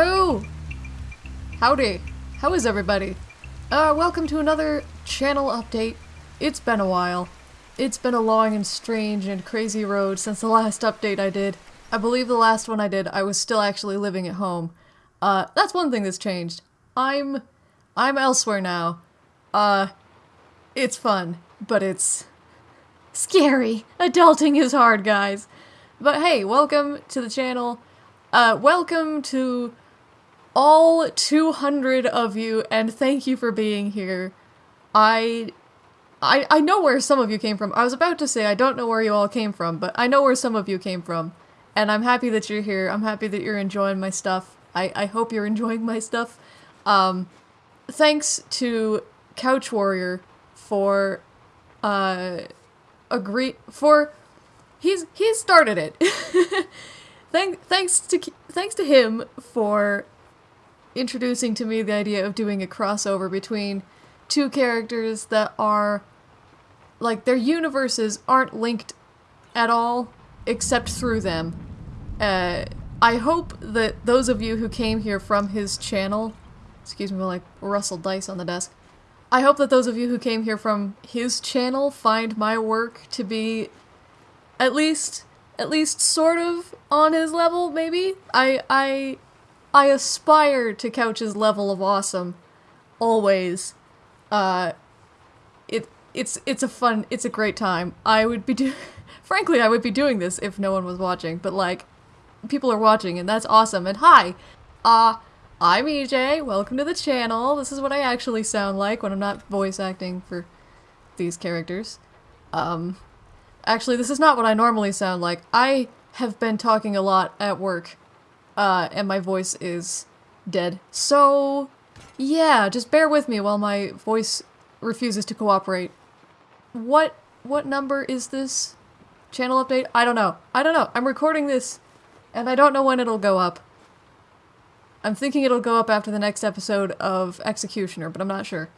Hello! Howdy. How is everybody? Uh, welcome to another channel update. It's been a while. It's been a long and strange and crazy road since the last update I did. I believe the last one I did, I was still actually living at home. Uh, that's one thing that's changed. I'm... I'm elsewhere now. Uh, it's fun, but it's... Scary. Adulting is hard, guys. But hey, welcome to the channel. Uh, welcome to all 200 of you, and thank you for being here. I, I, I know where some of you came from. I was about to say I don't know where you all came from, but I know where some of you came from. And I'm happy that you're here. I'm happy that you're enjoying my stuff. I, I hope you're enjoying my stuff. Um, thanks to Couch Warrior for, uh, agree- for he's he started it. Thank, thanks to thanks to him for introducing to me the idea of doing a crossover between two characters that are like their universes aren't linked at all except through them. Uh, I hope that those of you who came here from his channel, excuse me, like rustle dice on the desk. I hope that those of you who came here from his channel find my work to be at least at least sort of on his level maybe i i i aspire to couch's level of awesome. Always. Uh it it's it's a fun it's a great time. I would be do frankly i would be doing this if no one was watching but like people are watching and that's awesome. And hi uh i'm ej welcome to the channel. This is what i actually sound like when i'm not voice acting for these characters. Um Actually, this is not what I normally sound like. I have been talking a lot at work, uh, and my voice is dead. So, yeah, just bear with me while my voice refuses to cooperate. What what number is this channel update? I don't know. I don't know. I'm recording this, and I don't know when it'll go up. I'm thinking it'll go up after the next episode of Executioner, but I'm not sure.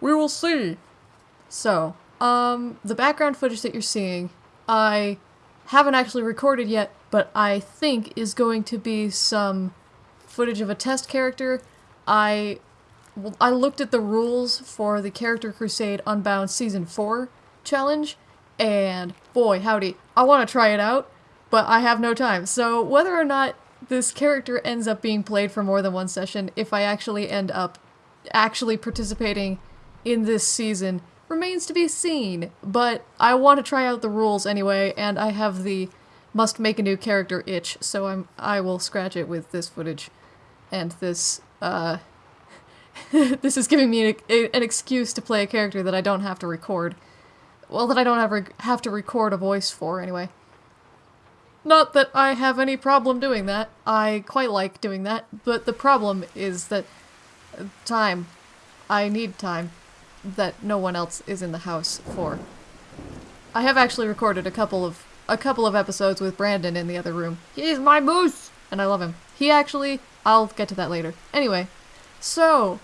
We will see. So, um, the background footage that you're seeing, I haven't actually recorded yet, but I think is going to be some footage of a test character. I I looked at the rules for the Character Crusade Unbound Season 4 challenge, and boy, howdy, I want to try it out, but I have no time. So whether or not this character ends up being played for more than one session, if I actually end up actually participating in this season, remains to be seen, but I want to try out the rules anyway, and I have the must make a new character itch, so I'm I will scratch it with this footage. And this, uh, this is giving me an, an excuse to play a character that I don't have to record. Well, that I don't ever have to record a voice for, anyway. Not that I have any problem doing that. I quite like doing that, but the problem is that uh, time. I need time that no one else is in the house for. I have actually recorded a couple of a couple of episodes with Brandon in the other room. He's my moose, and I love him. He actually, I'll get to that later. Anyway, so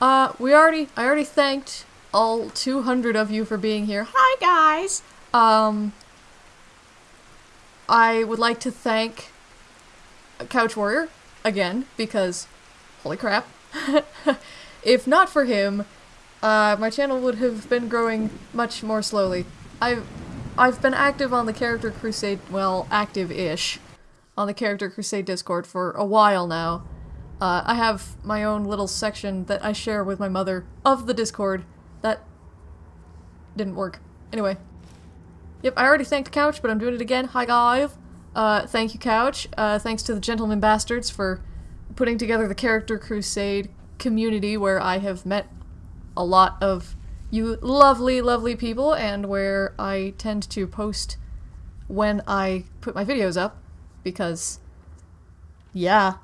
uh, we already, I already thanked all 200 of you for being here. Hi guys. Um, I would like to thank Couch Warrior again because, holy crap, if not for him, uh, my channel would have been growing much more slowly. I've, I've been active on the Character Crusade, well, active-ish, on the Character Crusade Discord for a while now. Uh, I have my own little section that I share with my mother of the Discord. That didn't work. Anyway. Yep, I already thanked Couch, but I'm doing it again. Hi, guys. Uh, thank you, Couch. Uh, thanks to the Gentleman Bastards for putting together the Character Crusade community where I have met a lot of you lovely, lovely people, and where I tend to post when I put my videos up, because, yeah,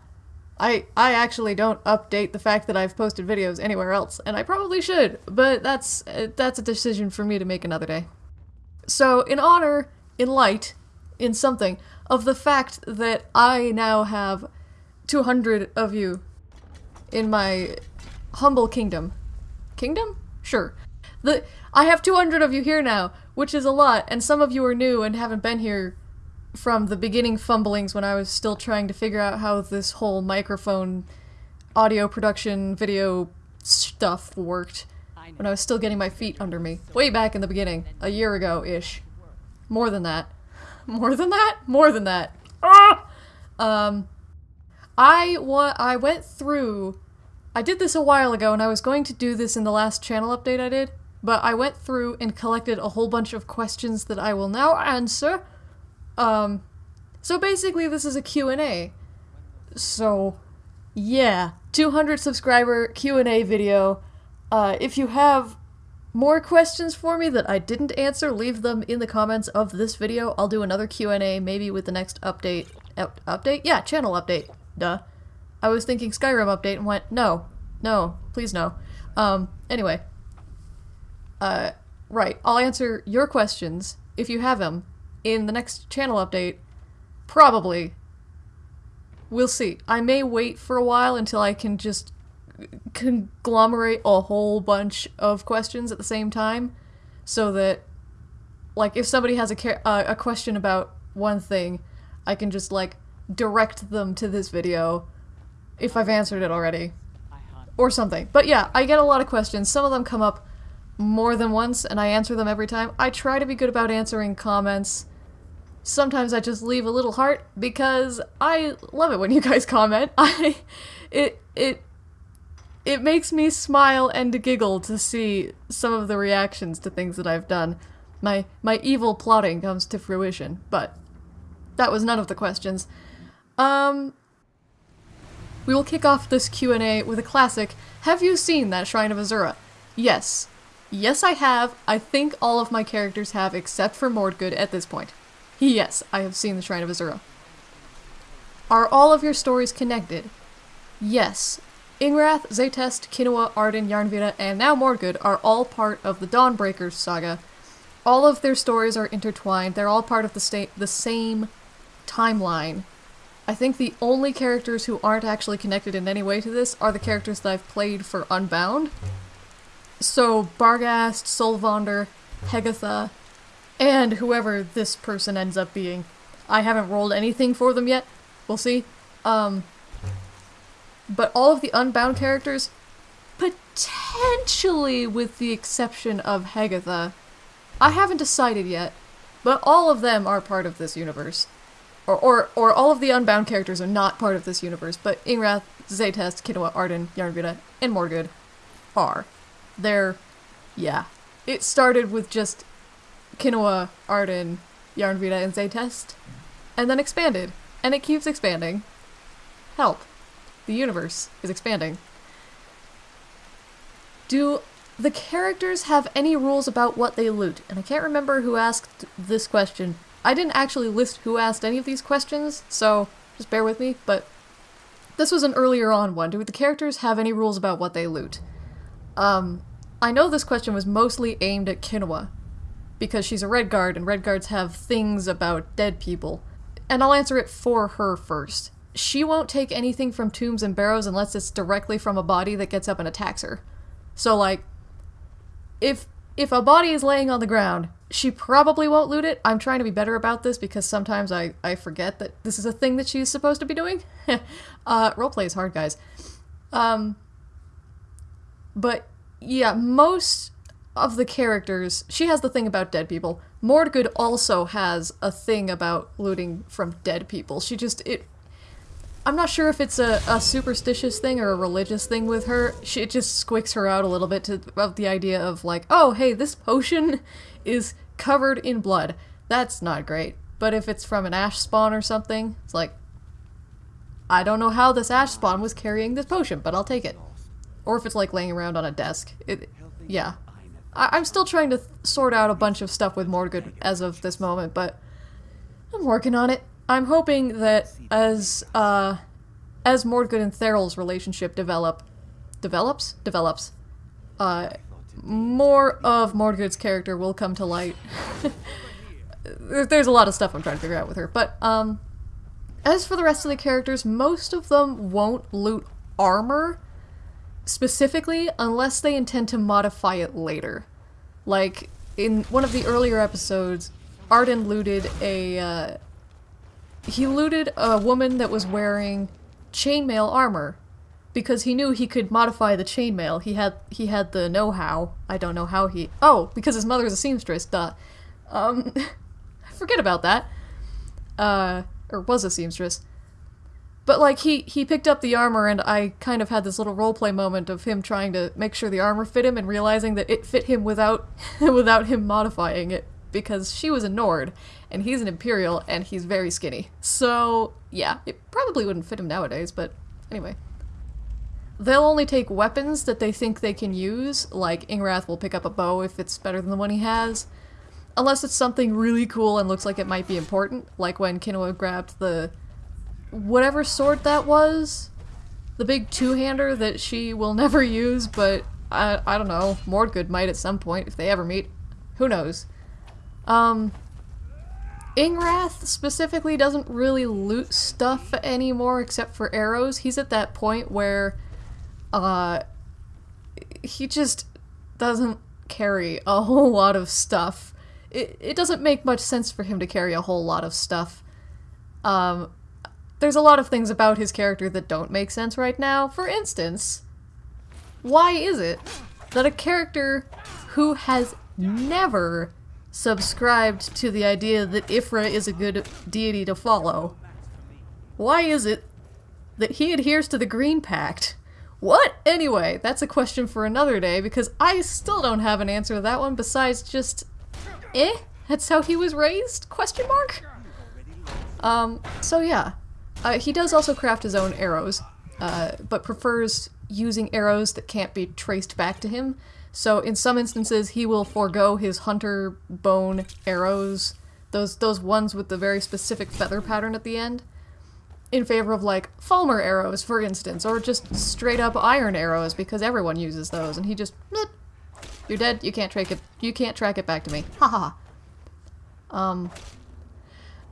I I actually don't update the fact that I've posted videos anywhere else, and I probably should, but that's that's a decision for me to make another day. So, in honor, in light, in something, of the fact that I now have 200 of you in my humble kingdom, Kingdom? Sure. The I have 200 of you here now, which is a lot, and some of you are new and haven't been here from the beginning fumblings when I was still trying to figure out how this whole microphone audio production video stuff worked when I was still getting my feet under me. Way back in the beginning, a year ago-ish. More than that. More than that? More than that. Ah! Um, I, wa I went through... I did this a while ago, and I was going to do this in the last channel update I did, but I went through and collected a whole bunch of questions that I will now answer. Um, so basically this is a Q&A. So, yeah, 200 subscriber Q&A video. Uh, if you have more questions for me that I didn't answer, leave them in the comments of this video. I'll do another Q&A, maybe with the next update. Up update? Yeah, channel update. Duh. I was thinking Skyrim update and went, no, no, please no. Um, anyway. Uh, right, I'll answer your questions, if you have them, in the next channel update. Probably. We'll see. I may wait for a while until I can just conglomerate a whole bunch of questions at the same time so that like if somebody has a uh, a question about one thing I can just like direct them to this video if I've answered it already or something but yeah I get a lot of questions some of them come up more than once and I answer them every time I try to be good about answering comments sometimes I just leave a little heart because I love it when you guys comment I it it it makes me smile and giggle to see some of the reactions to things that I've done. My my evil plotting comes to fruition, but that was none of the questions. Um, we will kick off this Q&A with a classic, Have you seen that Shrine of Azura? Yes. Yes, I have. I think all of my characters have, except for Mordgood at this point. Yes, I have seen the Shrine of Azura. Are all of your stories connected? Yes, Ingrath, Zaytest, Kinoa, Arden, Yarnvita, and now Mordgood are all part of the Dawnbreakers saga. All of their stories are intertwined. They're all part of the, the same timeline. I think the only characters who aren't actually connected in any way to this are the characters that I've played for Unbound. So Bargast, Solvander, Hegatha, and whoever this person ends up being. I haven't rolled anything for them yet. We'll see. Um, but all of the Unbound characters, potentially with the exception of Hegatha, I haven't decided yet, but all of them are part of this universe. Or, or, or all of the Unbound characters are not part of this universe, but Ingrath, Zaytest, Kinoa, Arden, Yarnvita, and Mordgood are. They're, yeah. It started with just Kinoa, Arden, Yarnvita, and Zaytest, and then expanded, and it keeps expanding. Help. The universe is expanding. Do the characters have any rules about what they loot? And I can't remember who asked this question. I didn't actually list who asked any of these questions, so just bear with me, but this was an earlier on one. Do the characters have any rules about what they loot? Um, I know this question was mostly aimed at Kinoa, because she's a Redguard, and Redguards have things about dead people. And I'll answer it for her first she won't take anything from tombs and barrows unless it's directly from a body that gets up and attacks her. So like if if a body is laying on the ground, she probably won't loot it. I'm trying to be better about this because sometimes I, I forget that this is a thing that she's supposed to be doing. uh, roleplay is hard, guys. Um, but yeah, most of the characters, she has the thing about dead people. Mordgood also has a thing about looting from dead people. She just, it I'm not sure if it's a, a superstitious thing or a religious thing with her. She, it just squicks her out a little bit to about the idea of like, oh, hey, this potion is covered in blood. That's not great. But if it's from an ash spawn or something, it's like, I don't know how this ash spawn was carrying this potion, but I'll take it. Or if it's like laying around on a desk. It, yeah. I, am still trying to sort out a bunch of stuff with Mordgood as of this moment, but I'm working on it. I'm hoping that as uh, as Mordgood and Theryl's relationship develop, develops, develops, uh, more of Mordgood's character will come to light. There's a lot of stuff I'm trying to figure out with her, but um, as for the rest of the characters, most of them won't loot armor specifically unless they intend to modify it later. Like in one of the earlier episodes, Arden looted a uh, he looted a woman that was wearing chainmail armor because he knew he could modify the chainmail. He had he had the know-how. I don't know how he. Oh, because his mother is a seamstress. Duh. Um, forget about that. Uh, or was a seamstress. But like he he picked up the armor and I kind of had this little roleplay moment of him trying to make sure the armor fit him and realizing that it fit him without without him modifying it because she was a Nord and he's an Imperial and he's very skinny. So yeah, it probably wouldn't fit him nowadays, but anyway. They'll only take weapons that they think they can use, like Ingrath will pick up a bow if it's better than the one he has. Unless it's something really cool and looks like it might be important, like when Kinoa grabbed the whatever sword that was, the big two-hander that she will never use, but I, I don't know, Mordgood might at some point if they ever meet. Who knows? Um, Ingrath specifically doesn't really loot stuff anymore except for arrows. He's at that point where uh, he just doesn't carry a whole lot of stuff. It, it doesn't make much sense for him to carry a whole lot of stuff. Um, there's a lot of things about his character that don't make sense right now. For instance, why is it that a character who has never subscribed to the idea that Y'ffre is a good deity to follow, why is it that he adheres to the Green Pact? What? Anyway, that's a question for another day because I still don't have an answer to that one besides just eh? That's how he was raised? Question mark? Um, so yeah. Uh, he does also craft his own arrows, uh, but prefers using arrows that can't be traced back to him. So in some instances, he will forego his hunter bone arrows, those those ones with the very specific feather pattern at the end, in favor of like Falmer arrows, for instance, or just straight up iron arrows because everyone uses those, and he just, you're dead. You can't track it. You can't track it back to me. Ha ha. Um,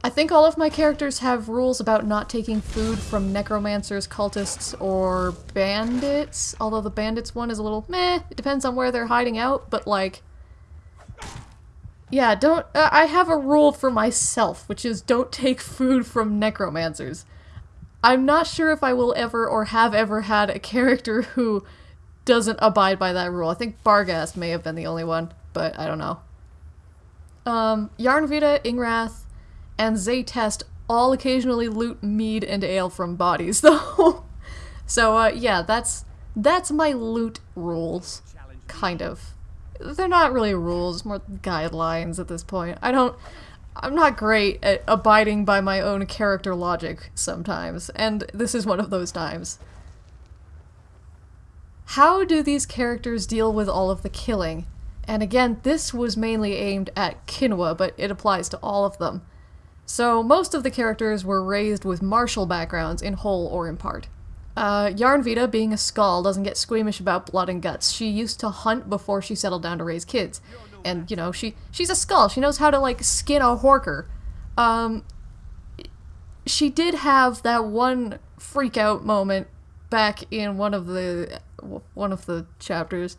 I think all of my characters have rules about not taking food from necromancers, cultists, or bandits. Although the bandits one is a little meh. It depends on where they're hiding out, but like... Yeah, don't- uh, I have a rule for myself, which is don't take food from necromancers. I'm not sure if I will ever or have ever had a character who doesn't abide by that rule. I think Barghast may have been the only one, but I don't know. Um, Yarnvita, Ingrath, and Zaytest all occasionally loot mead and ale from bodies, though. so, uh, yeah, that's that's my loot rules, kind of. They're not really rules, more guidelines at this point. I don't... I'm not great at abiding by my own character logic sometimes, and this is one of those times. How do these characters deal with all of the killing? And again, this was mainly aimed at Kinoa, but it applies to all of them. So most of the characters were raised with martial backgrounds in whole or in part. Uh, Yarnvita, being a Skaal, doesn't get squeamish about blood and guts. She used to hunt before she settled down to raise kids. And, you know, she she's a Skaal. She knows how to, like, skin a horker. Um, she did have that one freak out moment back in one of the one of the chapters.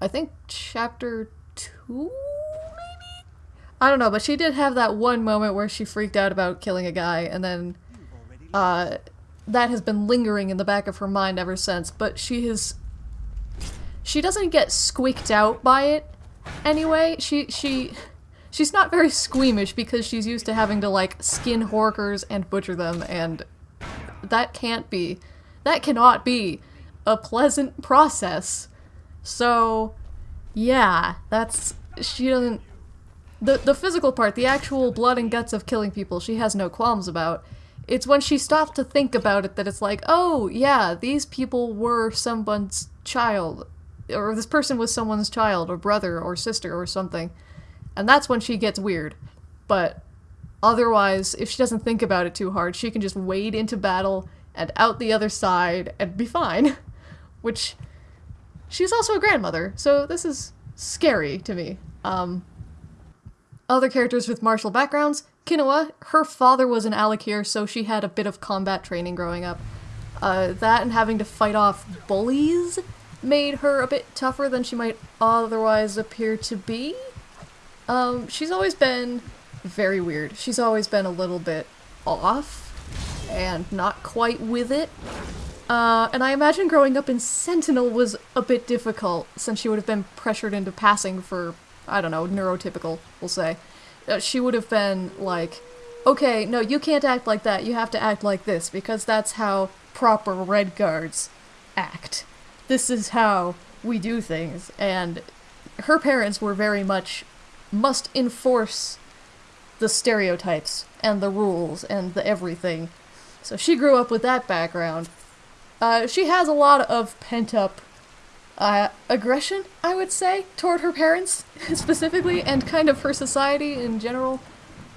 I think chapter 2 I don't know, but she did have that one moment where she freaked out about killing a guy, and then uh, that has been lingering in the back of her mind ever since. But she has, she doesn't get squeaked out by it. Anyway, she she she's not very squeamish because she's used to having to like skin horkers and butcher them, and that can't be, that cannot be a pleasant process. So, yeah, that's she doesn't the the physical part, the actual blood and guts of killing people, she has no qualms about. It's when she stopped to think about it that it's like, oh yeah, these people were someone's child, or this person was someone's child, or brother, or sister, or something, and that's when she gets weird. But otherwise, if she doesn't think about it too hard, she can just wade into battle and out the other side and be fine. Which she's also a grandmother, so this is scary to me. Um, other characters with martial backgrounds. Kinoa, her father was an Alik'r, so she had a bit of combat training growing up. Uh, that and having to fight off bullies made her a bit tougher than she might otherwise appear to be. Um, she's always been very weird. She's always been a little bit off and not quite with it. Uh, and I imagine growing up in Sentinel was a bit difficult since she would have been pressured into passing for, I don't know, neurotypical, we'll say. Uh, she would have been like, okay, no, you can't act like that, you have to act like this, because that's how proper Redguards act. This is how we do things, and her parents were very much must enforce the stereotypes and the rules and the everything. So she grew up with that background. Uh, she has a lot of pent up uh, aggression, I would say, toward her parents specifically, and kind of her society in general.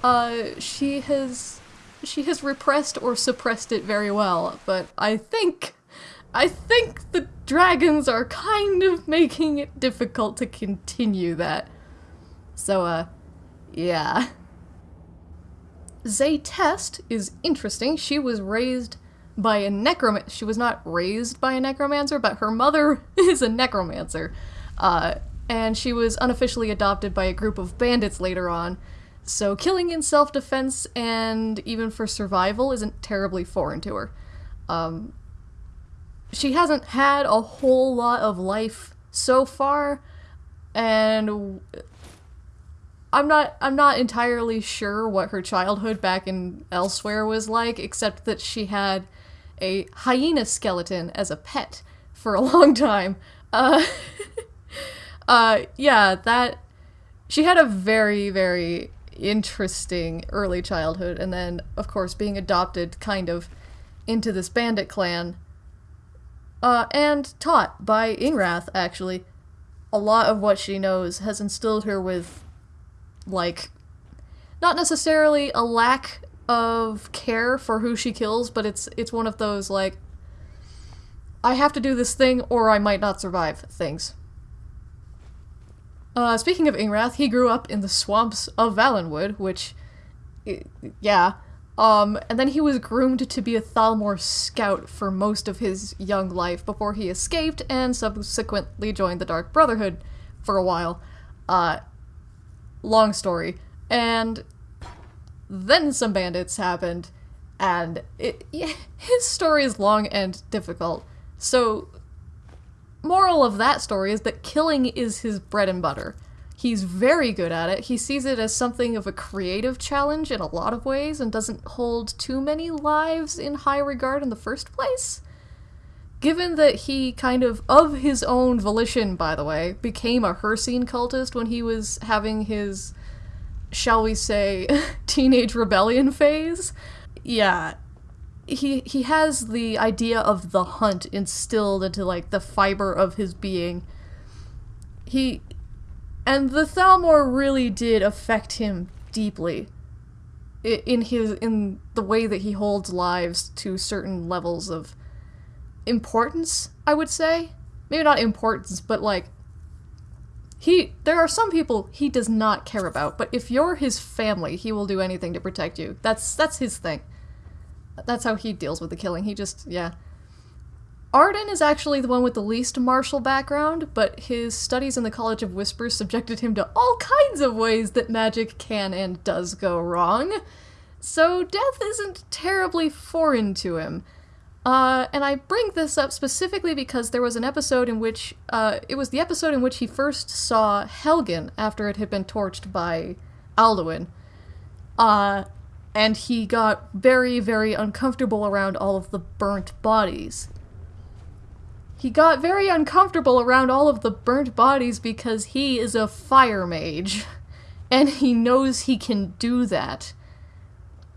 Uh, she has she has repressed or suppressed it very well, but I think I think the dragons are kind of making it difficult to continue that. So, uh, yeah. Zaytest is interesting. She was raised by a necromancer. She was not raised by a necromancer, but her mother is a necromancer. Uh, and she was unofficially adopted by a group of bandits later on. So killing in self-defense and even for survival isn't terribly foreign to her. Um, she hasn't had a whole lot of life so far, and I'm not I'm not entirely sure what her childhood back in elsewhere was like, except that she had a hyena skeleton as a pet for a long time. Uh, uh, yeah, that she had a very very interesting early childhood, and then of course being adopted kind of into this bandit clan. Uh, and taught by Ingrath, actually. A lot of what she knows has instilled her with like not necessarily a lack of care for who she kills, but it's it's one of those like I have to do this thing or I might not survive things. Uh, speaking of Ingrath, he grew up in the swamps of Valenwood, which, yeah, um, and then he was groomed to be a Thalmor scout for most of his young life before he escaped and subsequently joined the Dark Brotherhood for a while. Uh, long story. And then some bandits happened, and it, yeah, his story is long and difficult. So, moral of that story is that killing is his bread and butter. He's very good at it. He sees it as something of a creative challenge in a lot of ways and doesn't hold too many lives in high regard in the first place. Given that he kind of, of his own volition, by the way, became a Hircine cultist when he was having his, shall we say, teenage rebellion phase, yeah, he he has the idea of the hunt instilled into like the fiber of his being. He and the Thalmor really did affect him deeply in his in the way that he holds lives to certain levels of importance, I would say. Maybe not importance, but like he there are some people he does not care about, but if you're his family, he will do anything to protect you. That's that's his thing. That's how he deals with the killing. He just yeah. Arden is actually the one with the least martial background, but his studies in the College of Whispers subjected him to all kinds of ways that magic can and does go wrong. So death isn't terribly foreign to him. Uh, and I bring this up specifically because there was an episode in which, uh, it was the episode in which he first saw Helgen after it had been torched by Alduin. Uh, and he got very, very uncomfortable around all of the burnt bodies. He got very uncomfortable around all of the burnt bodies because he is a fire mage. And he knows he can do that.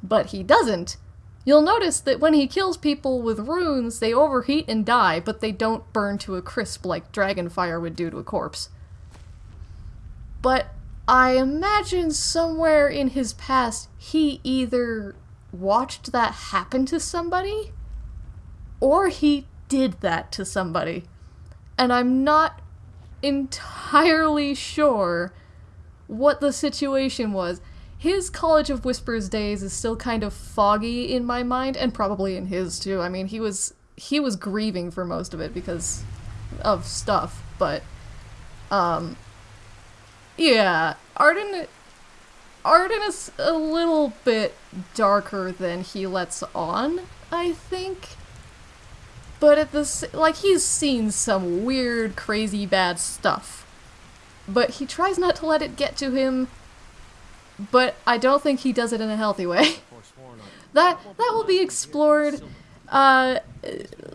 But he doesn't You'll notice that when he kills people with runes, they overheat and die, but they don't burn to a crisp like dragonfire would do to a corpse. But I imagine somewhere in his past he either watched that happen to somebody or he did that to somebody. And I'm not entirely sure what the situation was his College of Whispers days is still kind of foggy in my mind, and probably in his too. I mean, he was he was grieving for most of it because of stuff, but um yeah, Arden Arden is a little bit darker than he lets on, I think. But at this, like, he's seen some weird, crazy, bad stuff. But he tries not to let it get to him. But I don't think he does it in a healthy way. that that will be explored uh,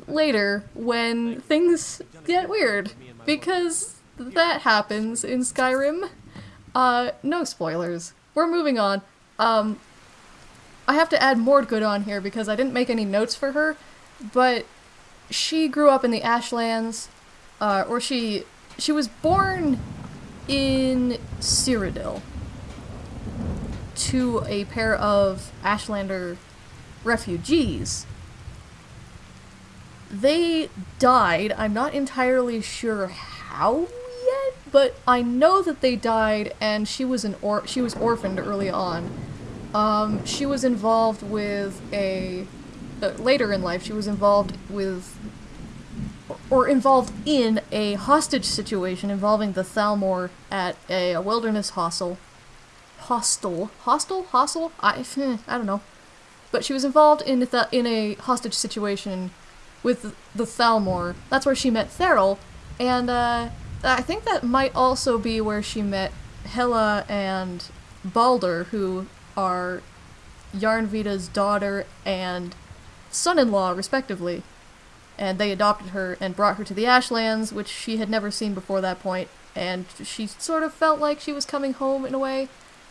later when things get weird because that happens in Skyrim. Uh, no spoilers. We're moving on. Um, I have to add Mordgood on here because I didn't make any notes for her, but she grew up in the Ashlands, uh, or she she was born in Cyrodiil to a pair of Ashlander refugees. They died. I'm not entirely sure how yet, but I know that they died, and she was an or she was orphaned early on. Um, she was involved with a uh, later in life. She was involved with or involved in a hostage situation involving the Thalmor at a, a wilderness hostel. Hostel, hostel, hostel. I I don't know, but she was involved in the, in a hostage situation with the Thalmor. That's where she met Theral, and uh, I think that might also be where she met Hela and Balder, who are Yarnvita's daughter and son-in-law, respectively. And they adopted her and brought her to the Ashlands, which she had never seen before that point. point, and she sort of felt like she was coming home in a way.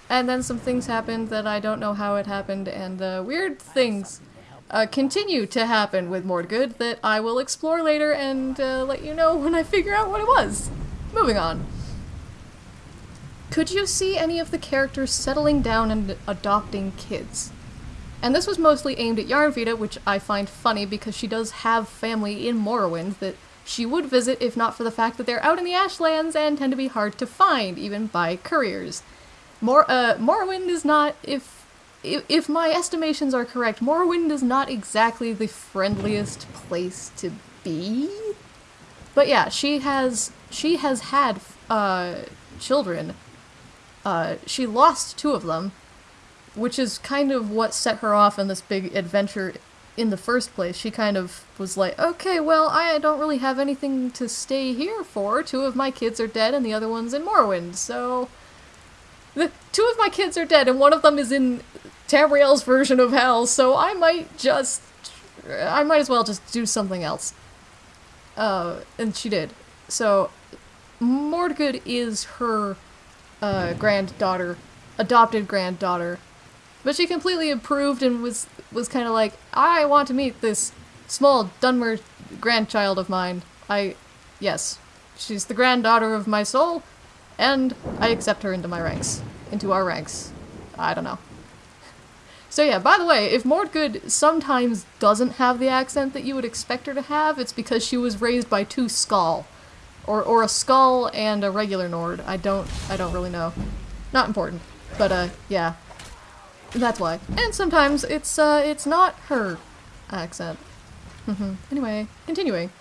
And then some things happened that I don't know how it happened, and uh, weird things uh, continue to happen with Mordgood that I will explore later and uh, let you know when I figure out what it was. Moving on. Could you see any of the characters settling down and adopting kids? And this was mostly aimed at Yarnvita, which I find funny because she does have family in Morrowind that she would visit if not for the fact that they're out in the Ashlands and tend to be hard to find, even by couriers. Mor uh, Morrowind is not, if if if my estimations are correct, Morrowind is not exactly the friendliest place to be. But yeah, she has she has had uh, children. Uh, she lost two of them, which is kind of what set her off on this big adventure in the first place. She kind of was like, okay, well, I don't really have anything to stay here for. Two of my kids are dead and the other one's in Morrowind, so... The two of my kids are dead and one of them is in Tamriel's version of hell, so I might just... I might as well just do something else. Uh, and she did. So, Mordgood is her uh, granddaughter, adopted granddaughter. But she completely improved and was was kind of like, I want to meet this small Dunmer grandchild of mine. I, yes, she's the granddaughter of my soul, and I accept her into my ranks, into our ranks. I don't know. So yeah, by the way, if Mordgood sometimes doesn't have the accent that you would expect her to have, it's because she was raised by two Skaal. Or, or a Skaal and a regular Nord. I don't, I don't really know. Not important. But, uh, yeah. That's why. And sometimes it's, uh, it's not her accent. Mm-hmm. anyway, continuing.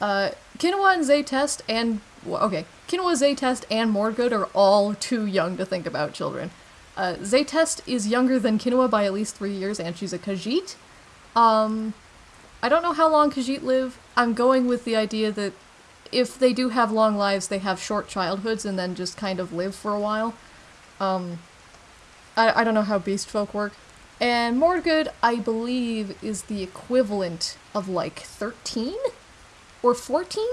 Uh, Kinoa and Zaytest and, well, okay, Kinoa, Zaytest, and Mordgood are all too young to think about children. Uh, Zaytest is younger than Kinoa by at least three years, and she's a Khajiit. Um, I don't know how long Khajiit live. I'm going with the idea that if they do have long lives, they have short childhoods and then just kind of live for a while. Um, I, I don't know how beast folk work. And Mordgood, I believe, is the equivalent of like 13? Or 14?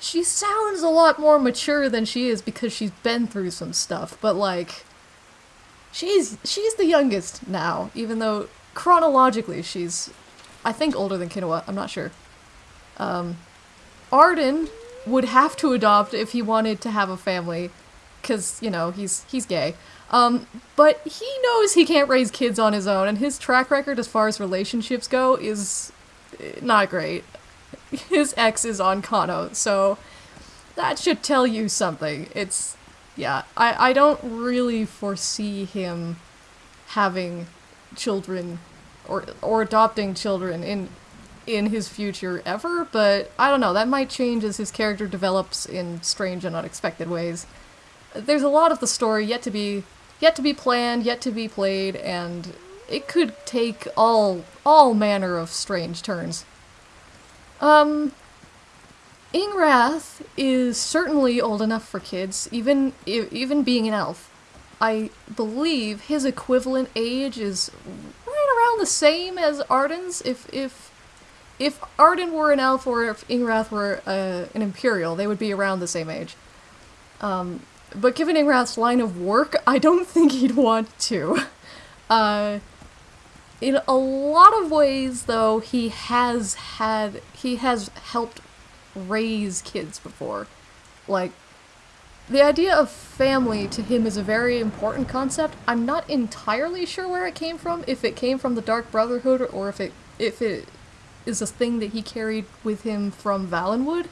She sounds a lot more mature than she is because she's been through some stuff, but like she's she's the youngest now, even though chronologically she's I think older than Kinoa, I'm not sure. Um Arden would have to adopt if he wanted to have a family cuz you know, he's he's gay. Um but he knows he can't raise kids on his own and his track record as far as relationships go is eh, not great his ex is on Kano, so that should tell you something. It's, yeah, I, I don't really foresee him having children or or adopting children in in his future ever, but I don't know, that might change as his character develops in strange and unexpected ways. there's a lot of the story yet to be yet to be planned, yet to be played, and it could take all all manner of strange turns. Um, Ingrath is certainly old enough for kids, even even being an elf. I believe his equivalent age is right around the same as Arden's. If if if Arden were an elf or if Ingrath were uh, an imperial, they would be around the same age. Um, but given Ingrath's line of work, I don't think he'd want to. Uh, in a lot of ways, though, he has had he has helped raise kids before. Like, the idea of family to him is a very important concept. I'm not entirely sure where it came from, if it came from the Dark Brotherhood or if it if it is a thing that he carried with him from Valenwood.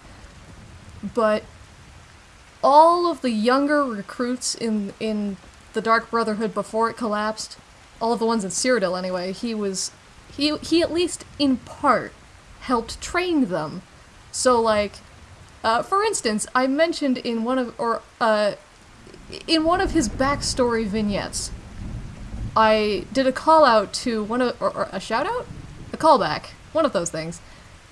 But all of the younger recruits in in the Dark Brotherhood before it collapsed, all of the ones in Cyrodiil anyway, he was he he at least in part helped train them. So like uh, for instance, I mentioned in one of or uh, in one of his backstory vignettes, I did a call out to one of or, or a shout out, a callback, one of those things,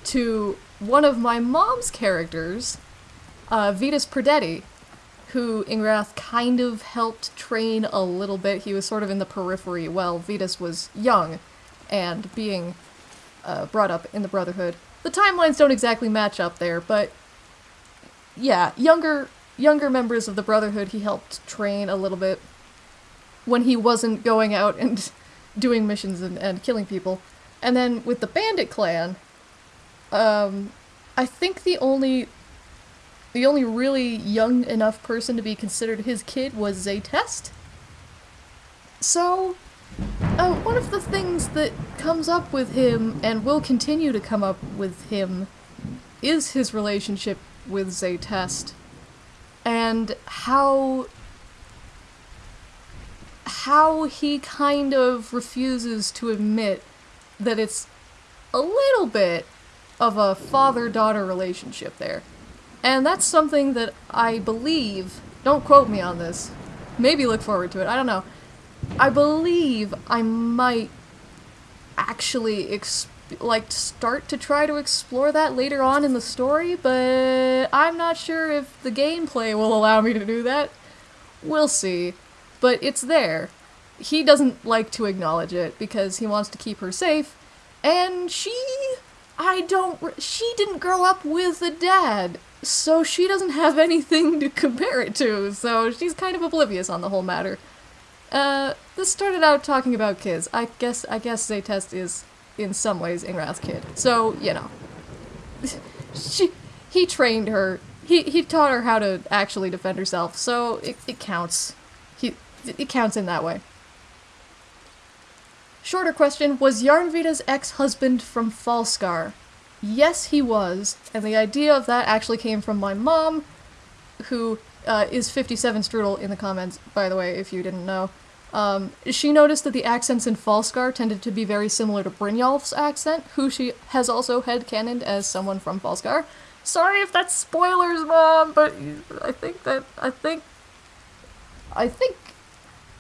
to one of my mom's characters, uh, Vitus Perdetti, who Ingrath kind of helped train a little bit. He was sort of in the periphery while Vitus was young and being uh, brought up in the Brotherhood. The timelines don't exactly match up there, but yeah, younger younger members of the Brotherhood he helped train a little bit when he wasn't going out and doing missions and, and killing people. And then with the Bandit clan, um, I think the only the only really young enough person to be considered his kid was Zaytest. So, uh, one of the things that comes up with him and will continue to come up with him is his relationship with Zaytest and how how he kind of refuses to admit that it's a little bit of a father-daughter relationship there. And that's something that I believe, don't quote me on this, maybe look forward to it, I don't know. I believe I might actually like start to try to explore that later on in the story, but I'm not sure if the gameplay will allow me to do that. We'll see. But it's there. He doesn't like to acknowledge it because he wants to keep her safe, and she I don't she didn't grow up with a dad so she doesn't have anything to compare it to, so she's kind of oblivious on the whole matter. Uh, this started out talking about kids. I guess I guess Zaytest is in some ways Ingrath's kid. So, you know. she he trained her. He he taught her how to actually defend herself, so it, it counts. He it counts in that way. Shorter question, was Yarnvita's ex-husband from Falskaar? Yes, he was, and the idea of that actually came from my mom, who uh, is 57 Strudel in the comments, by the way, if you didn't know. Um, she noticed that the accents in Falskaar tended to be very similar to Brynjolf's accent, who she has also headcanoned as someone from Falskaar. Sorry if that's spoilers, Mom, but I think that, I think, I think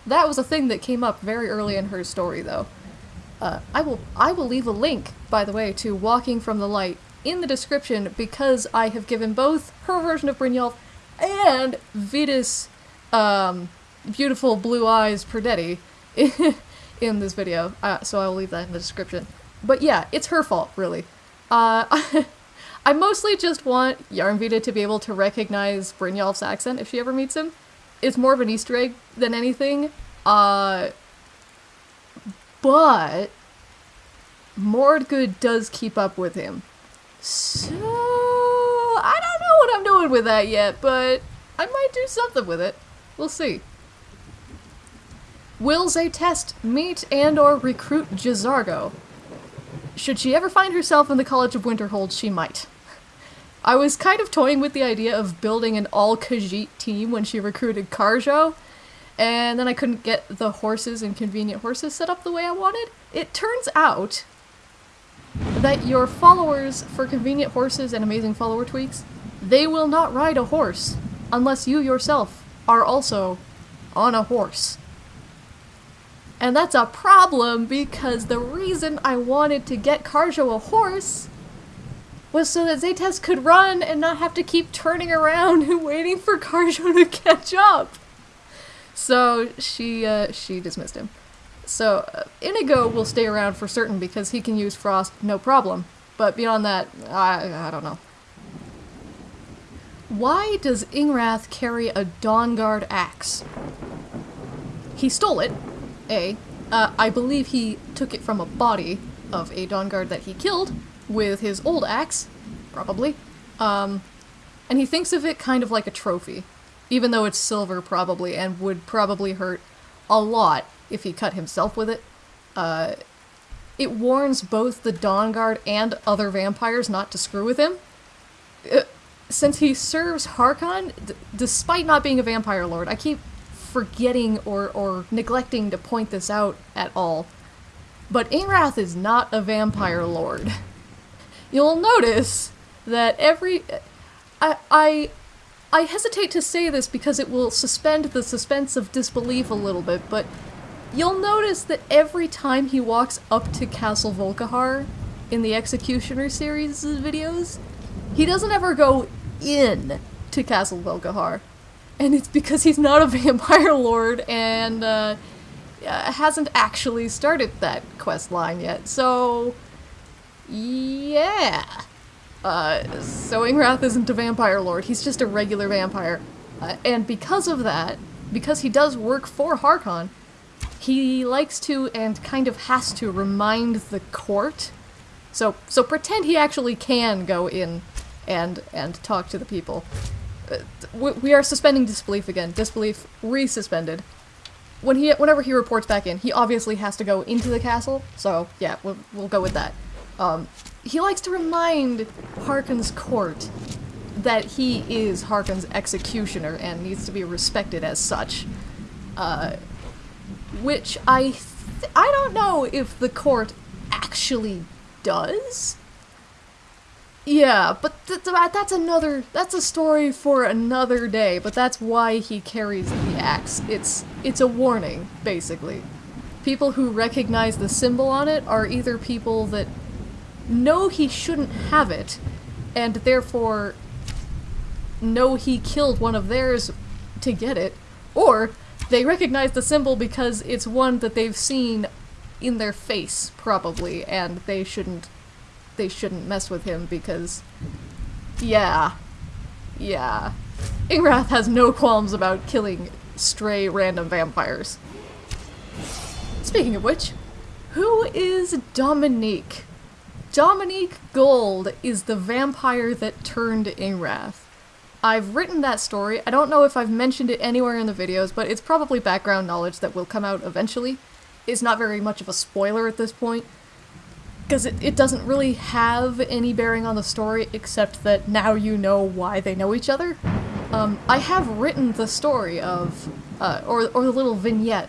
that was a thing that came up very early in her story, though. Uh, I will I will leave a link, by the way, to Walking from the Light in the description because I have given both her version of Brynjolf and Vitus' um, beautiful blue eyes Perdetti in this video, uh, so I will leave that in the description. But yeah, it's her fault, really. Uh, I mostly just want Yarnvita to be able to recognize Brynjolf's accent if she ever meets him. It's more of an Easter egg than anything. Uh, but Mordgood does keep up with him. So I don't know what I'm doing with that yet, but I might do something with it. We'll see. Will Zaytest meet and or recruit J'zargo? Should she ever find herself in the College of Winterhold, she might. I was kind of toying with the idea of building an all-Khajiit team when she recruited Kharjo, and then I couldn't get the horses and convenient horses set up the way I wanted. It turns out that your followers for convenient horses and amazing follower tweaks, they will not ride a horse unless you yourself are also on a horse. And that's a problem because the reason I wanted to get Kharjo a horse was so that Zaytest could run and not have to keep turning around and waiting for Kharjo to catch up. So she uh, she dismissed him. So uh, Inigo will stay around for certain because he can use Frost no problem. But beyond that, I, I don't know. Why does Ingrath carry a Dawnguard axe? He stole it, A. Uh, I believe he took it from a body of a Dawnguard that he killed with his old axe, probably. Um, and he thinks of it kind of like a trophy, even though it's silver probably and would probably hurt a lot if he cut himself with it. Uh, it warns both the Dawnguard and other vampires not to screw with him. Uh, since he serves Harkon, d- despite not being a vampire lord, I keep forgetting or, or neglecting to point this out at all. But Ingrath is not a vampire lord. You'll notice that every. I, I, I hesitate to say this because it will suspend the suspense of disbelief a little bit, but you'll notice that every time he walks up to Castle Volkihar in the Executioner series videos, he doesn't ever go in to Castle Volkihar. And it's because he's not a vampire lord and uh, hasn't actually started that quest line yet. So, yeah. Uh, so Ingrath isn't a vampire lord, he's just a regular vampire. Uh, and because of that, because he does work for Harkon, he likes to and kind of has to remind the court. So so pretend he actually can go in and and talk to the people. Uh, we, we are suspending disbelief again. Disbelief resuspended. When he whenever he reports back in, he obviously has to go into the castle. So yeah, we'll we'll go with that. Um, he likes to remind Harkon's court that he is Harkon's executioner and needs to be respected as such. Uh, which I I don't know if the court actually does. Yeah, but th- th- that's another that's a story for another day, but that's why he carries the axe. It's it's a warning, basically. People who recognize the symbol on it are either people that know he shouldn't have it and therefore know he killed one of theirs to get it, or they recognize the symbol because it's one that they've seen in their face, probably, and they shouldn't they shouldn't mess with him because yeah. Yeah. Ingrath has no qualms about killing stray random vampires. Speaking of which, who is Dominique? Dominique Gold is the vampire that turned Ingrath. I've written that story. I don't know if I've mentioned it anywhere in the videos, but it's probably background knowledge that will come out eventually. It's not very much of a spoiler at this point, because it, it doesn't really have any bearing on the story except that now you know why they know each other. Um, I have written the story of, uh, or, or the little vignette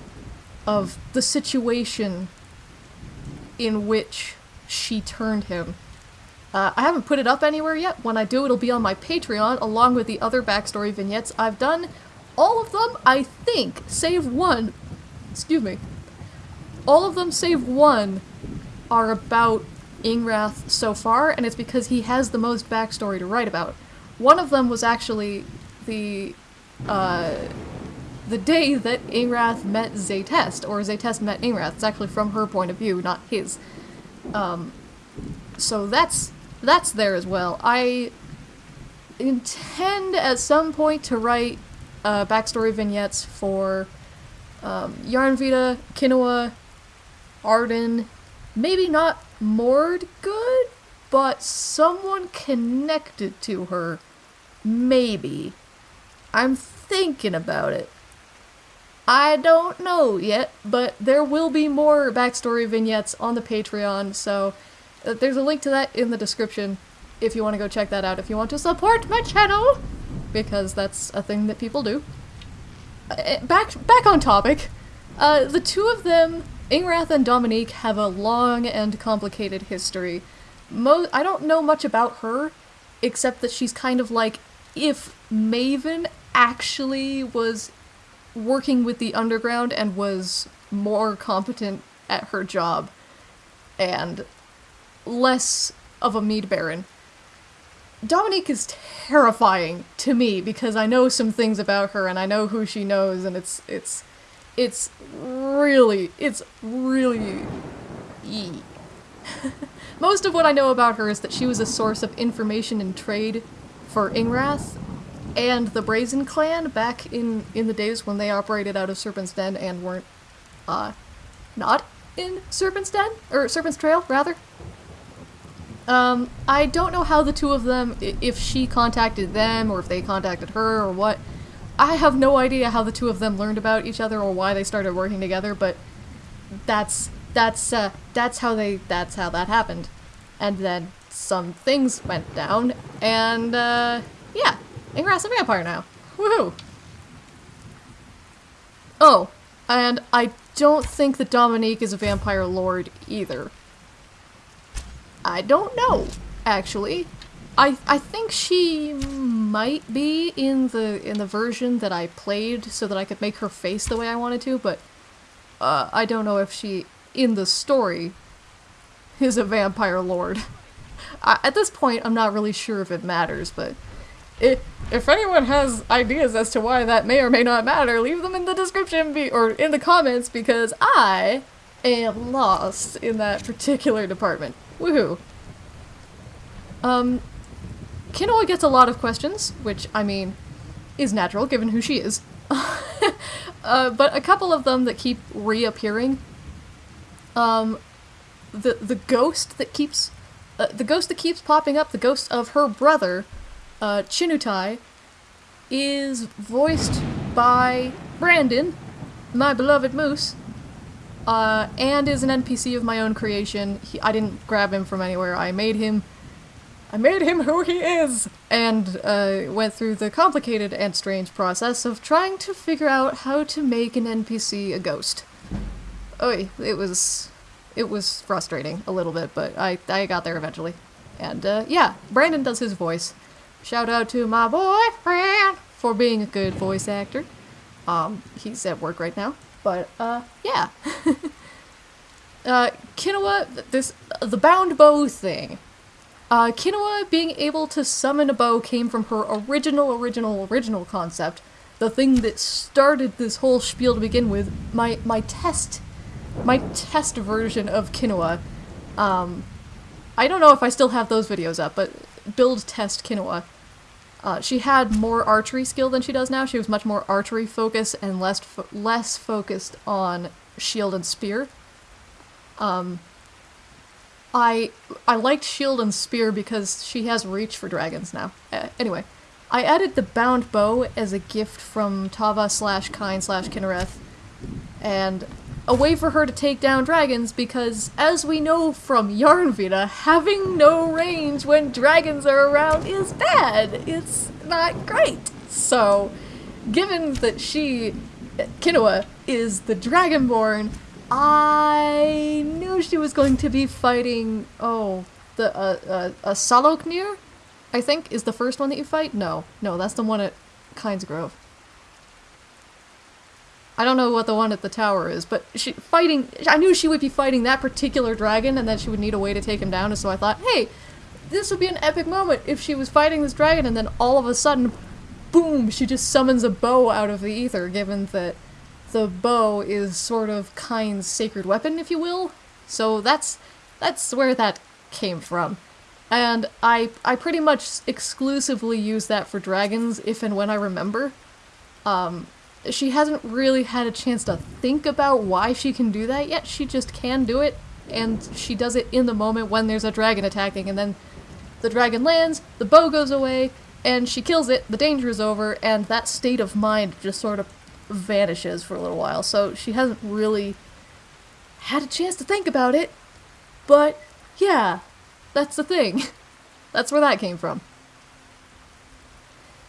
of the situation in which she turned him. Uh, I haven't put it up anywhere yet. When I do, it'll be on my Patreon along with the other backstory vignettes I've done. All of them, I think, save one. Excuse me. All of them, save one, are about Ingrath so far, and it's because he has the most backstory to write about. One of them was actually the uh, the day that Ingrath met Zaytest, or Zaytest met Ingrath. It's actually from her point of view, not his. Um, so that's that's there as well. I intend at some point to write uh, backstory vignettes for um, Yarnvita, Kinoa, Arden, maybe not Mord good, but someone connected to her. Maybe. I'm thinking about it. I don't know yet, but there will be more backstory vignettes on the Patreon, so uh, there's a link to that in the description if you want to go check that out if you want to support my channel, because that's a thing that people do. Uh, back, back on topic, uh, the two of them, Ingrath and Dominique, have a long and complicated history. Mo- I don't know much about her, except that she's kind of like if Maven actually was working with the underground and was more competent at her job and less of a mead baron. Dominique is terrifying to me because I know some things about her and I know who she knows and it's it's it's really it's really. Most of what I know about her is that she was a source of information and trade for Ingrath and the Brazen Clan back in in the days when they operated out of Serpent's Den and weren't uh not in Serpent's Den or Serpent's Trail rather. Um, I don't know how the two of them, if she contacted them or if they contacted her or what. I have no idea how the two of them learned about each other or why they started working together, but that's that's uh, that's how they that's how that happened. And then some things went down, and uh, yeah, Ingrath's a vampire now. Woohoo! Oh, and I don't think that Dominique is a vampire lord either. I don't know, actually. I I think she might be in the in the version that I played so that I could make her face the way I wanted to, but uh, I don't know if she in the story is a vampire lord. I, at this point, I'm not really sure if it matters, but if, if anyone has ideas as to why that may or may not matter, leave them in the description be or in the comments because I am lost in that particular department. Woohoo! Um, Kinoa gets a lot of questions, which, I mean, is natural given who she is. uh, but a couple of them that keep reappearing. Um, the the ghost that keeps, uh, the ghost that keeps popping up, the ghost of her brother, uh, Chinutai, is voiced by Brandon, my beloved moose, uh, and is an NPC of my own creation. He, I didn't grab him from anywhere. I made him. I made him who he is, and uh, went through the complicated and strange process of trying to figure out how to make an NPC a ghost. Oh, it was, it was frustrating a little bit, but I I got there eventually, and uh, yeah, Brandon does his voice. Shout out to my boyfriend for being a good voice actor. Um, he's at work right now. But, uh, yeah. uh, Kinoa, this, the bound bow thing. Uh, Kinoa being able to summon a bow came from her original, original, original concept. The thing that started this whole spiel to begin with. My, my test, my test version of Kinoa. Um, I don't know if I still have those videos up, but build test Kinoa. Uh, she had more archery skill than she does now. She was much more archery focused and less fo less focused on shield and spear. Um, I I liked shield and spear because she has reach for dragons now. Uh, anyway, I added the bound bow as a gift from Tava slash Kyne slash Kynareth, and a way for her to take down dragons because, as we know from Yarnvita, having no range when dragons are around is bad. It's not great. So, given that she, Kinoa, is the Dragonborn, I knew she was going to be fighting, oh, the, uh, uh, a Sahloknir, I think, is the first one that you fight? No, no, that's the one at Kyne's Grove. I don't know what the one at the tower is, but she fighting. I knew she would be fighting that particular dragon, and that she would need a way to take him down. And so I thought, hey, this would be an epic moment if she was fighting this dragon, and then all of a sudden, boom, she just summons a bow out of the ether. Given that the bow is sort of Kyne's sacred weapon, if you will. So that's that's where that came from. And I I pretty much exclusively use that for dragons if and when I remember. Um, she hasn't really had a chance to think about why she can do that yet. She just can do it, and she does it in the moment when there's a dragon attacking, and then the dragon lands, the bow goes away, and she kills it, the danger is over, and that state of mind just sort of vanishes for a little while. So she hasn't really had a chance to think about it, but yeah, that's the thing. that's where that came from.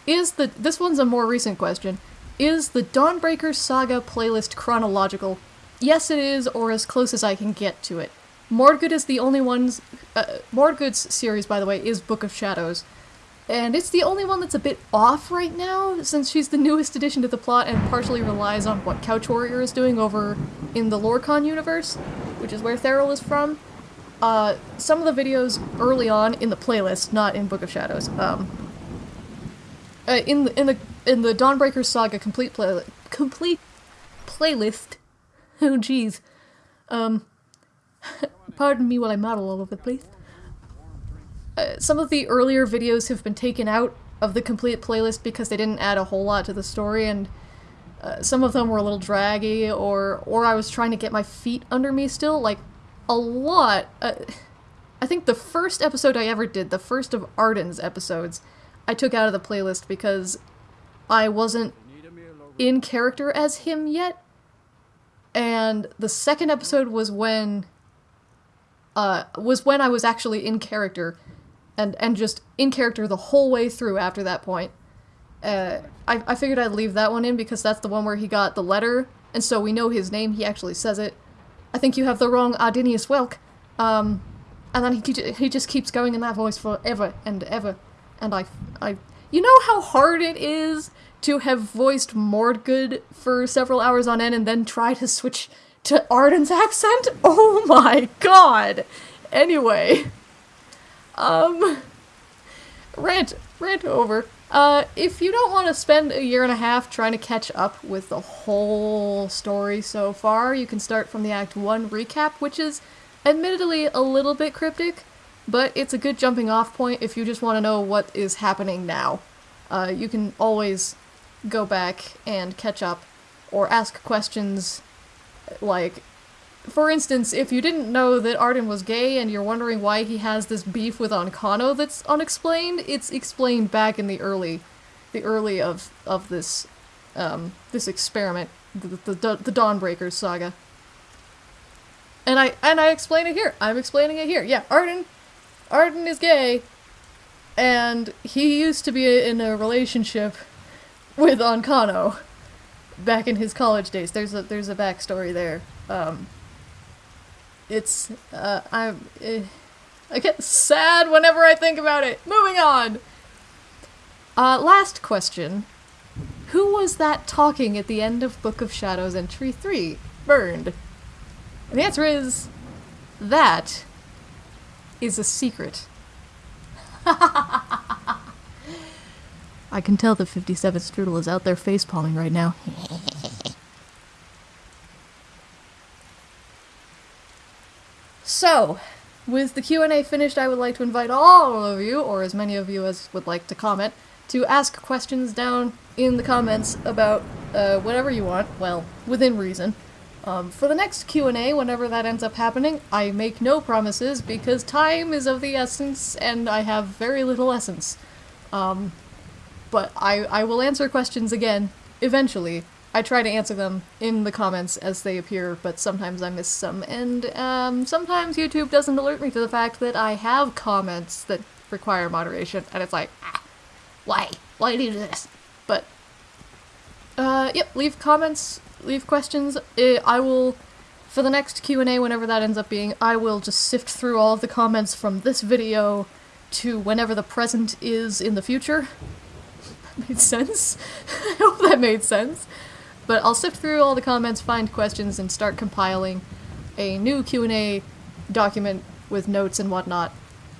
Is the this one's a more recent question. Is the Dawnbreaker Saga playlist chronological? Yes, it is, or as close as I can get to it. Mordgood is the only one's. Uh, Mordgood's series, by the way, is Book of Shadows. And it's the only one that's a bit off right now, since she's the newest addition to the plot and partially relies on what Couch Warrior is doing over in the Lorcon universe, which is where Theral is from. Uh, some of the videos early on in the playlist, not in Book of Shadows, um, uh, in the in the in the Dawnbreaker Saga complete play complete playlist. Oh jeez. Um, pardon me while I model all over the place. Uh, some of the earlier videos have been taken out of the complete playlist because they didn't add a whole lot to the story, and uh, some of them were a little draggy, or or I was trying to get my feet under me still. Like a lot. Uh, I think the first episode I ever did, the first of Arden's episodes, I took out of the playlist because I wasn't in character as him yet. And the second episode was when uh was when I was actually in character and and just in character the whole way through after that point. Uh I, I figured I'd leave that one in because that's the one where he got the letter, and so we know his name, he actually says it. I think you have the wrong Ardinius Welk. Um, and then he, he just keeps going in that voice forever and ever. And I, I, you know how hard it is to have voiced Mordgood for several hours on end and then try to switch to Arden's accent? Oh my god! Anyway. Um, rant, rant over. Uh, if you don't want to spend a year and a half trying to catch up with the whole story so far, you can start from the Act 1 recap, which is admittedly a little bit cryptic, but it's a good jumping off point if you just want to know what is happening now. Uh, you can always go back and catch up, or ask questions like, for instance, if you didn't know that Arden was gay and you're wondering why he has this beef with Ancano that's unexplained, it's explained back in the early, the early of of this, um, this experiment, the the, the Dawnbreakers saga. And I and I explain it here. I'm explaining it here. Yeah, Arden, Arden is gay, and he used to be in a relationship with Ancano back in his college days. There's a there's a backstory there. Um, it's uh, I'm uh, I get sad whenever I think about it. Moving on. Uh, last question. Who was that talking at the end of Book of Shadows entry 3? Burned. And the answer is that is a secret. I can tell that 57 Strudel is out there facepalming right now. So, with the Q&A finished, I would like to invite all of you, or as many of you as would like to comment, to ask questions down in the comments about uh, whatever you want, well, within reason. Um, for the next Q&A, whenever that ends up happening, I make no promises because time is of the essence and I have very little essence. Um, but I, I will answer questions again, eventually, I try to answer them in the comments as they appear, but sometimes I miss some, and um, sometimes YouTube doesn't alert me to the fact that I have comments that require moderation, and it's like, ah, why? Why do you do this? But, uh, yep, leave comments, leave questions. I will, for the next Q&A, whenever that ends up being, I will just sift through all of the comments from this video to whenever the present is in the future. That made sense? I hope that made sense. But I'll sift through all the comments, find questions, and start compiling a new Q&A document with notes and whatnot.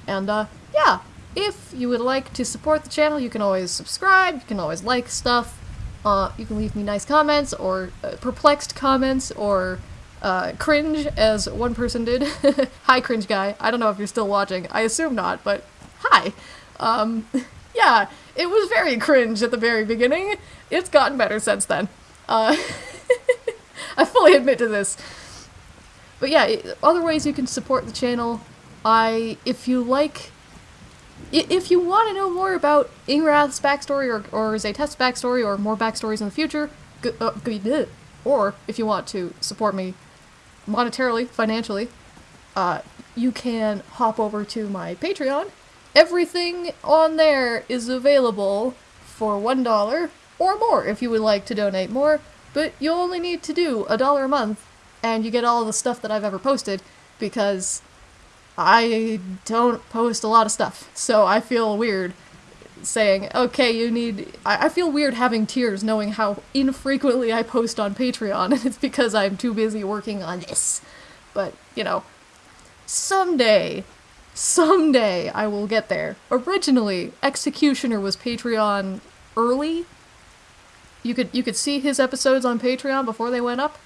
And, uh, yeah, if you would like to support the channel, you can always subscribe, you can always like stuff, uh, you can leave me nice comments, or uh, perplexed comments, or uh, cringe, as one person did. hi, cringe guy. I don't know if you're still watching. I assume not, but hi. Um, yeah, it was very cringe at the very beginning. It's gotten better since then. Uh, I fully admit to this. But yeah, other ways you can support the channel. I, if you like, if you want to know more about Ingrath's backstory or, or Zaytef's backstory or more backstories in the future, uh, or if you want to support me monetarily, financially, uh, you can hop over to my Patreon. Everything on there is available for $1 or more if you would like to donate more, but you only need to do a dollar a month and you get all the stuff that I've ever posted because I don't post a lot of stuff, so I feel weird saying, okay, you need. I, I feel weird having tears knowing how infrequently I post on Patreon, and it's because I'm too busy working on this. But, you know, someday, someday I will get there. Originally, Executioner was Patreon early. You could you could see his episodes on Patreon before they went up.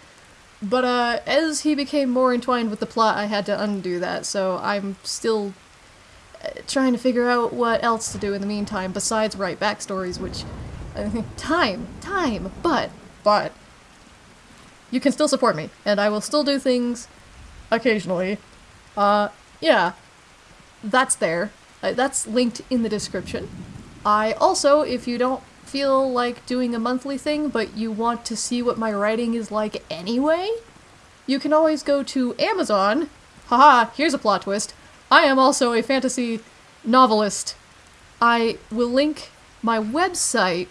But uh, as he became more entwined with the plot, I had to undo that. So I'm still uh, trying to figure out what else to do in the meantime besides write backstories, which time, time. But but you can still support me, and I will still do things occasionally. Uh, yeah, that's there. Uh, that's linked in the description. I also, if you don't feel like doing a monthly thing, but you want to see what my writing is like anyway, you can always go to Amazon. Haha, here's a plot twist. I am also a fantasy novelist. I will link my website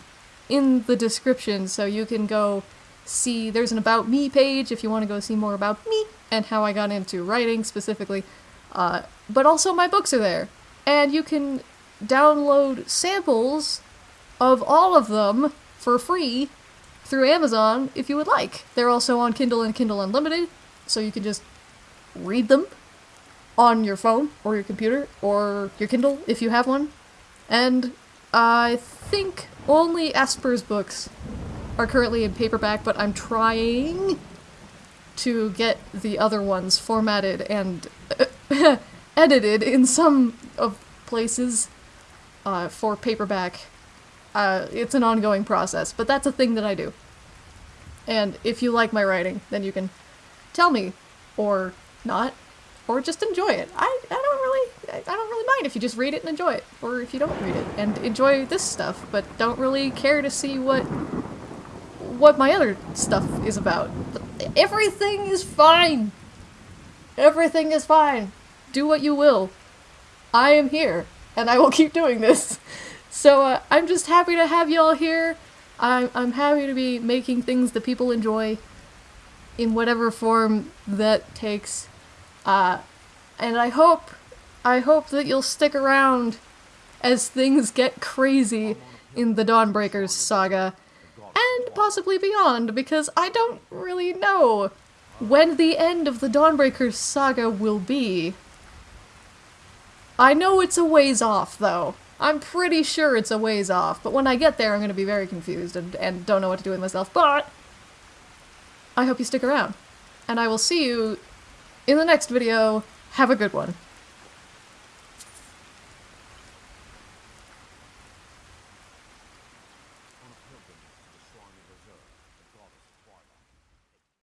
in the description so you can go see. There's an About Me page if you want to go see more about me and how I got into writing specifically. Uh, but also, my books are there. And you can download samples of all of them for free through Amazon if you would like. They're also on Kindle and Kindle Unlimited, so you can just read them on your phone or your computer or your Kindle if you have one. And I think only Esper's books are currently in paperback, but I'm trying to get the other ones formatted and edited in some of places uh, for paperback. Uh, it's an ongoing process, but that's a thing that I do. And if you like my writing, then you can tell me, or not, or just enjoy it. I, I don't really I don't really mind if you just read it and enjoy it, or if you don't read it and enjoy this stuff, but don't really care to see what what my other stuff is about. Everything is fine. Everything is fine. Do what you will. I am here, and I will keep doing this. So uh, I'm just happy to have y'all here. I'm, I'm happy to be making things that people enjoy in whatever form that takes. Uh, and I hope, I hope that you'll stick around as things get crazy in the Dawnbreakers saga and possibly beyond, because I don't really know when the end of the Dawnbreakers saga will be. I know it's a ways off, though. I'm pretty sure it's a ways off, but when I get there, I'm going to be very confused and, and don't know what to do with myself. But I hope you stick around, and I will see you in the next video. Have a good one.